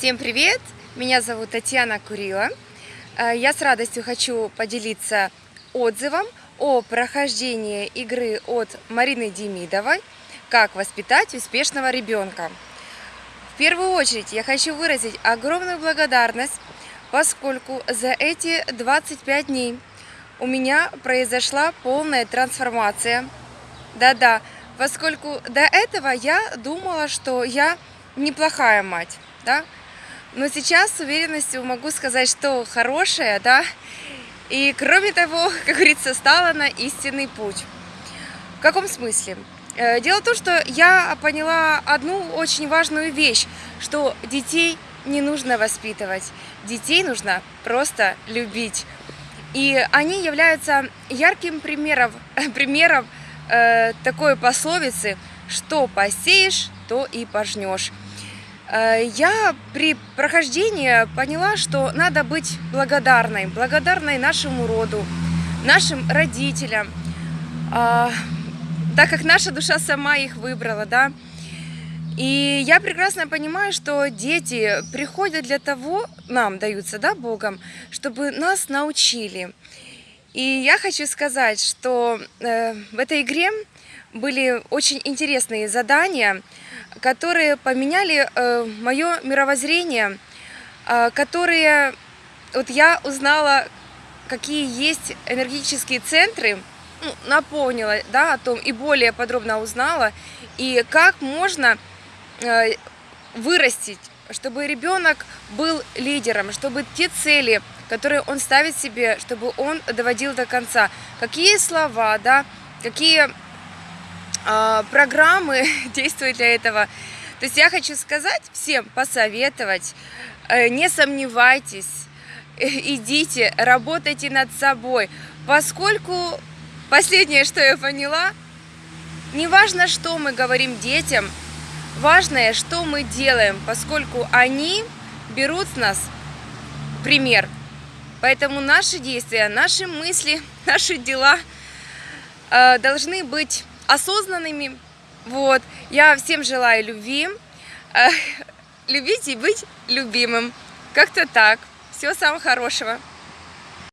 Всем привет! Меня зовут Татьяна Курила. Э, я с радостью хочу поделиться отзывом о прохождении игры от Марины Демидовой «Как воспитать успешного ребенка». В первую очередь я хочу выразить огромную благодарность, поскольку за эти 25 дней у меня произошла полная трансформация. Да-да, поскольку до этого я думала, что я неплохая мать, да, но сейчас с уверенностью могу сказать, что хорошая, да, и кроме того, как говорится, стала на истинный путь. В каком смысле? Э, дело в том, что я поняла одну очень важную вещь, что детей не нужно воспитывать, детей нужно просто любить. И они являются ярким примером, примером э, такой пословицы, что посеешь, то и пожнешь. Э, я при прохождении поняла, что надо быть благодарной, благодарной нашему роду, нашим родителям, а, так как наша душа сама их выбрала, да. И я прекрасно понимаю, что дети приходят для того, нам даются, да, Богом, чтобы нас научили. И я хочу сказать, что э, в этой игре были очень интересные задания, которые поменяли э, мое мировоззрение, э, которые вот я узнала, какие есть энергетические центры, ну, напомнила да, о том и более подробно узнала, и как можно э, вырастить, чтобы ребенок был лидером, чтобы те цели, которые он ставит себе, чтобы он доводил до конца. Какие слова, да, какие программы действуют для этого. То есть я хочу сказать всем, посоветовать, э, не сомневайтесь, э, идите, работайте над собой, поскольку последнее, что я поняла, не важно, что мы говорим детям, важное, что мы делаем, поскольку они берут с нас пример. Поэтому наши действия, наши мысли, наши дела э, должны быть осознанными. Вот. Я всем желаю любви, э, любить и быть любимым. Как-то так. Всего самого хорошего.